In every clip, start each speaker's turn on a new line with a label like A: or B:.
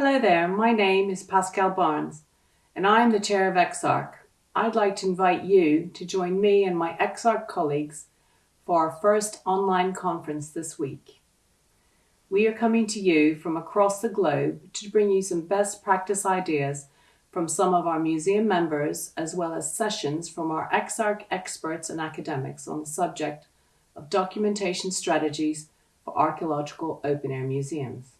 A: Hello there, my name is Pascal Barnes and I am the chair of EXARC. I'd like to invite you to join me and my EXARC colleagues for our first online conference this week. We are coming to you from across the globe to bring you some best practice ideas from some of our museum members as well as sessions from our EXARC experts and academics on the subject of documentation strategies for archaeological open-air museums.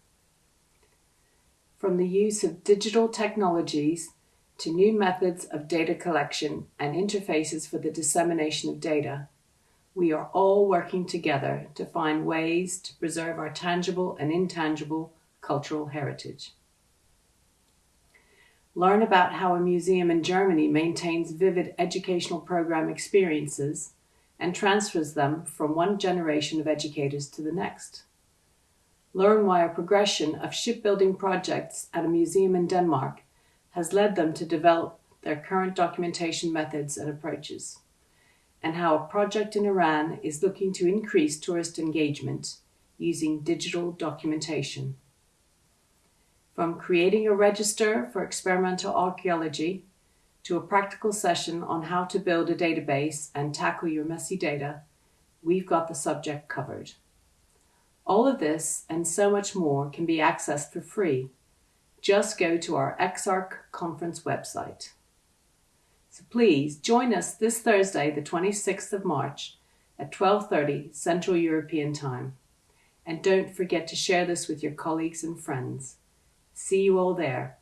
A: From the use of digital technologies to new methods of data collection and interfaces for the dissemination of data, we are all working together to find ways to preserve our tangible and intangible cultural heritage. Learn about how a museum in Germany maintains vivid educational program experiences and transfers them from one generation of educators to the next. Learn why a progression of shipbuilding projects at a museum in Denmark has led them to develop their current documentation methods and approaches, and how a project in Iran is looking to increase tourist engagement using digital documentation. From creating a register for experimental archaeology to a practical session on how to build a database and tackle your messy data, we've got the subject covered. All of this and so much more can be accessed for free. Just go to our EXARC conference website. So please join us this Thursday, the 26th of March at 12.30 Central European Time. And don't forget to share this with your colleagues and friends. See you all there.